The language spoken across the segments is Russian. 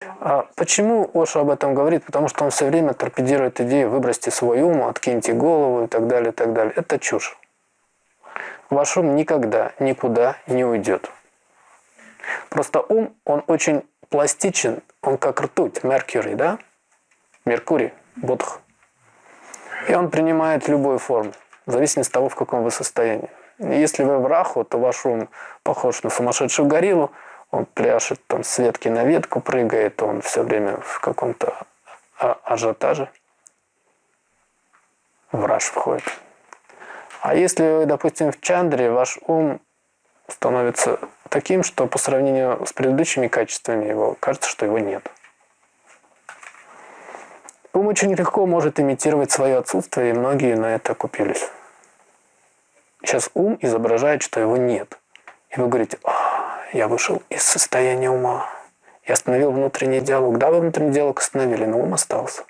А почему Оша об этом говорит? Потому что он все время торпедирует идею «выбросьте свой ум, откиньте голову» и так далее, и так далее. Это чушь. Ваш ум никогда никуда не уйдет. Просто ум, он очень пластичен, он как ртуть, Меркурий, да? Меркурий, Бодх. И он принимает любую форму, в зависимости от того, в каком вы состоянии. Если вы в раху, то ваш ум похож на сумасшедшую гориллу, он пляшет там с ветки на ветку, прыгает, он все время в каком-то а, ажиотаже. В входит. А если вы, допустим, в чандре, ваш ум становится таким, что по сравнению с предыдущими качествами его кажется, что его нет. Ум очень легко может имитировать свое отсутствие, и многие на это купились. Сейчас ум изображает, что его нет. И вы говорите, я вышел из состояния ума. Я остановил внутренний диалог. Да, вы внутренний диалог остановили, но ум остался.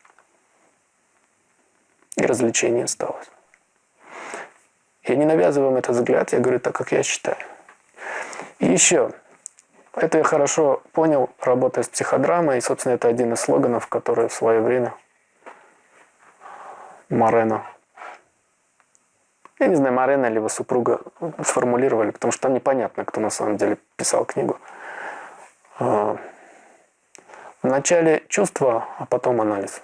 И развлечение осталось. Я не навязываю вам этот взгляд, я говорю так, как я считаю. И еще, это я хорошо понял, работая с психодрамой, и, собственно, это один из слоганов, который в свое время Морено, я не знаю, Морено или его супруга сформулировали, потому что там непонятно, кто на самом деле писал книгу. А, Вначале чувство, а потом анализ.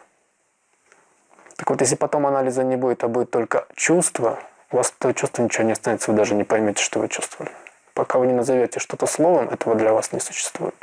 Так вот, если потом анализа не будет, а будет только чувство, у вас этого чувства ничего не останется, вы даже не поймете, что вы чувствовали. Пока вы не назовете что-то словом, этого для вас не существует.